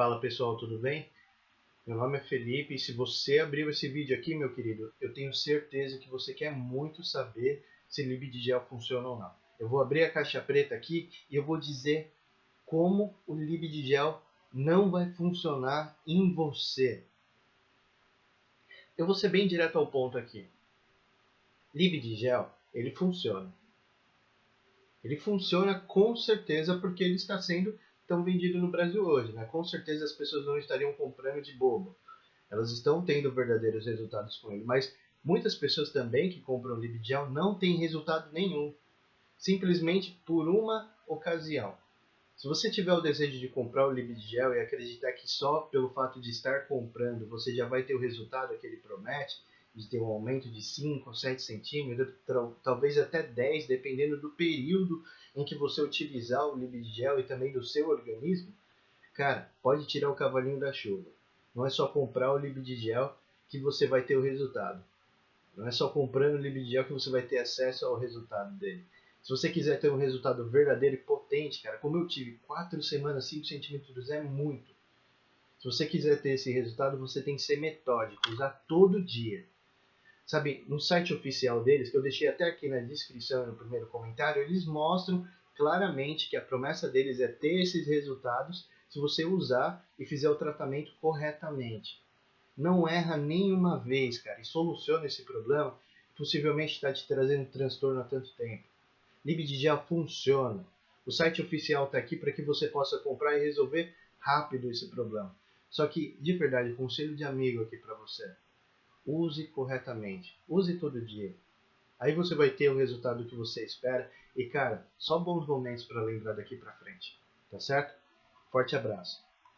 Fala pessoal, tudo bem? Meu nome é Felipe e se você abriu esse vídeo aqui, meu querido, eu tenho certeza que você quer muito saber se Libidigel funciona ou não. Eu vou abrir a caixa preta aqui e eu vou dizer como o Libidigel não vai funcionar em você. Eu vou ser bem direto ao ponto aqui. Libidigel, ele funciona. Ele funciona com certeza porque ele está sendo tão vendido no Brasil hoje. Né? Com certeza as pessoas não estariam comprando de bobo. Elas estão tendo verdadeiros resultados com ele. Mas muitas pessoas também que compram Libgel não têm resultado nenhum. Simplesmente por uma ocasião. Se você tiver o desejo de comprar o Libgel e acreditar que só pelo fato de estar comprando você já vai ter o resultado que ele promete, de ter um aumento de 5 ou 7 centímetros, talvez até 10, dependendo do período em que você utilizar o Libigel e também do seu organismo, cara, pode tirar o cavalinho da chuva. Não é só comprar o Libigel que você vai ter o resultado. Não é só comprando o Libigel que você vai ter acesso ao resultado dele. Se você quiser ter um resultado verdadeiro e potente, cara, como eu tive, 4 semanas, 5 centímetros é muito. Se você quiser ter esse resultado, você tem que ser metódico, usar todo dia. Sabe, no site oficial deles, que eu deixei até aqui na descrição no primeiro comentário, eles mostram claramente que a promessa deles é ter esses resultados se você usar e fizer o tratamento corretamente. Não erra nenhuma vez, cara, e soluciona esse problema que possivelmente está te trazendo transtorno há tanto tempo. Libidigel funciona. O site oficial está aqui para que você possa comprar e resolver rápido esse problema. Só que, de verdade, conselho de amigo aqui para você use corretamente. Use todo dia. Aí você vai ter o resultado que você espera. E cara, só bons momentos para lembrar daqui para frente. Tá certo? Forte abraço.